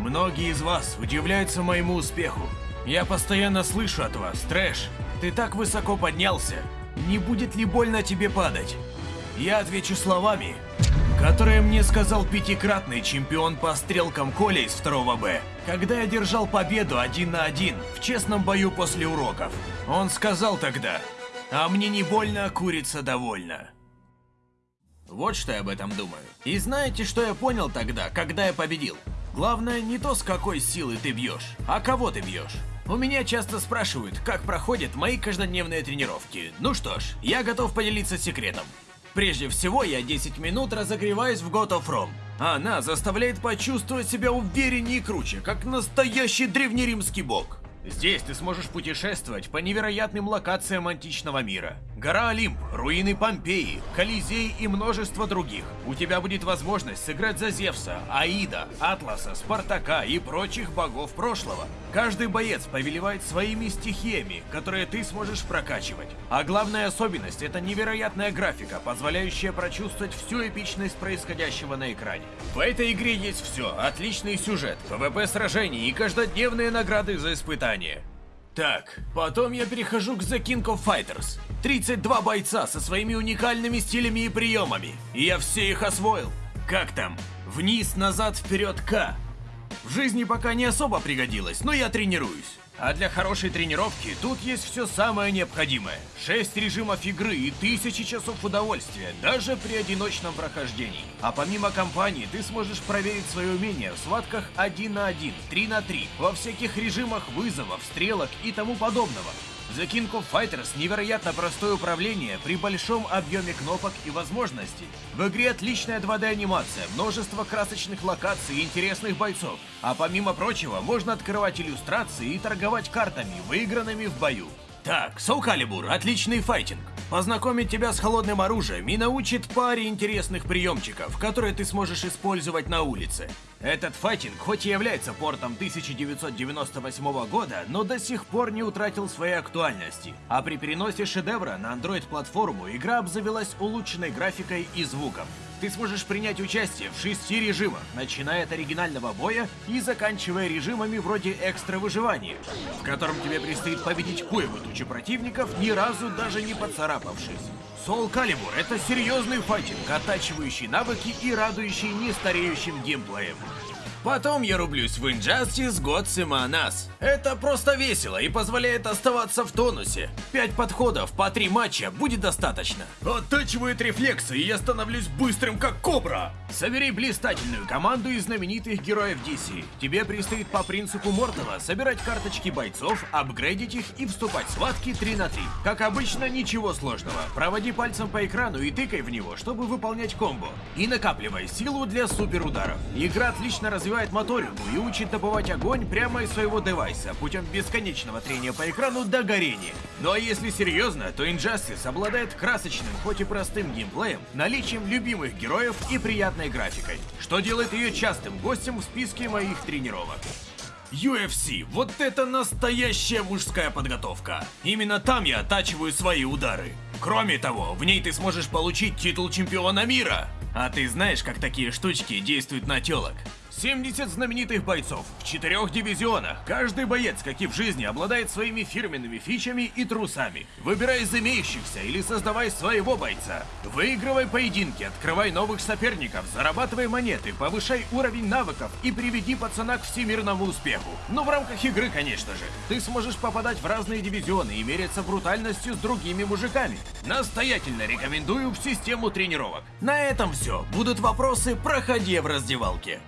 Многие из вас удивляются моему успеху. Я постоянно слышу от вас, трэш, ты так высоко поднялся. Не будет ли больно тебе падать? Я отвечу словами, которые мне сказал пятикратный чемпион по стрелкам Коля из 2 Б, когда я держал победу один на один в честном бою после уроков. Он сказал тогда, а мне не больно, а курица довольна. Вот что я об этом думаю. И знаете, что я понял тогда, когда я победил? Главное не то, с какой силы ты бьешь, а кого ты бьешь. У меня часто спрашивают, как проходят мои каждодневные тренировки. Ну что ж, я готов поделиться секретом. Прежде всего, я 10 минут разогреваюсь в God of Rome. Она заставляет почувствовать себя увереннее и круче, как настоящий древнеримский бог. Здесь ты сможешь путешествовать по невероятным локациям античного мира. Гора Олимп, руины Помпеи, Колизей и множество других. У тебя будет возможность сыграть за Зевса, Аида, Атласа, Спартака и прочих богов прошлого. Каждый боец повелевает своими стихиями, которые ты сможешь прокачивать. А главная особенность — это невероятная графика, позволяющая прочувствовать всю эпичность происходящего на экране. В этой игре есть все, отличный сюжет, ПВП сражения и каждодневные награды за испытания. Так, потом я перехожу к The King of Fighters. 32 бойца со своими уникальными стилями и приемами. И я все их освоил. Как там? Вниз, назад, вперед, К. В жизни пока не особо пригодилось, но я тренируюсь. А для хорошей тренировки тут есть все самое необходимое. 6 режимов игры и тысячи часов удовольствия, даже при одиночном прохождении. А помимо кампании, ты сможешь проверить свои умения в схватках 1 на 1, 3 на 3, во всяких режимах вызовов, стрелок и тому подобного. The King of Fighters невероятно простое управление при большом объеме кнопок и возможностей. В игре отличная 2D анимация, множество красочных локаций и интересных бойцов. А помимо прочего, можно открывать иллюстрации и торговать картами, выигранными в бою. Так, Soul Calibur – отличный файтинг. Познакомит тебя с холодным оружием и научит паре интересных приемчиков, которые ты сможешь использовать на улице. Этот файтинг хоть и является портом 1998 года, но до сих пор не утратил своей актуальности. А при переносе шедевра на Android-платформу игра обзавелась улучшенной графикой и звуком. Ты сможешь принять участие в шести режимах, начиная от оригинального боя и заканчивая режимами вроде экстра выживания, в котором тебе предстоит победить кое тучу противников, ни разу даже не поцарапавшись. Soul Calibur — это серьезный файтинг, оттачивающий навыки и радующий нестареющим геймплеем. Потом я рублюсь в Injustice Gods Нас. Это просто весело и позволяет оставаться в тонусе. Пять подходов по три матча будет достаточно. Оттачивает рефлексы, и я становлюсь быстрым как кобра. Собери блистательную команду из знаменитых героев DC. Тебе предстоит по принципу Мортова собирать карточки бойцов, апгрейдить их и вступать в схватки 3 на 3. Как обычно, ничего сложного. Проводи пальцем по экрану и тыкай в него, чтобы выполнять комбо. И накапливай силу для суперударов. Игра отлично развивается развивает моторику и учит добывать огонь прямо из своего девайса путем бесконечного трения по экрану до горения. Ну а если серьезно, то Injustice обладает красочным, хоть и простым геймплеем, наличием любимых героев и приятной графикой, что делает ее частым гостем в списке моих тренировок. UFC – вот это настоящая мужская подготовка. Именно там я оттачиваю свои удары. Кроме того, в ней ты сможешь получить титул чемпиона мира. А ты знаешь, как такие штучки действуют на телок? 70 знаменитых бойцов в четырех дивизионах. Каждый боец, как и в жизни, обладает своими фирменными фичами и трусами. Выбирай из имеющихся или создавай своего бойца. Выигрывай поединки, открывай новых соперников, зарабатывай монеты, повышай уровень навыков и приведи пацана к всемирному успеху. Но в рамках игры, конечно же. Ты сможешь попадать в разные дивизионы и мериться брутальностью с другими мужиками. Настоятельно рекомендую в систему тренировок. На этом все. Будут вопросы, проходи в раздевалке.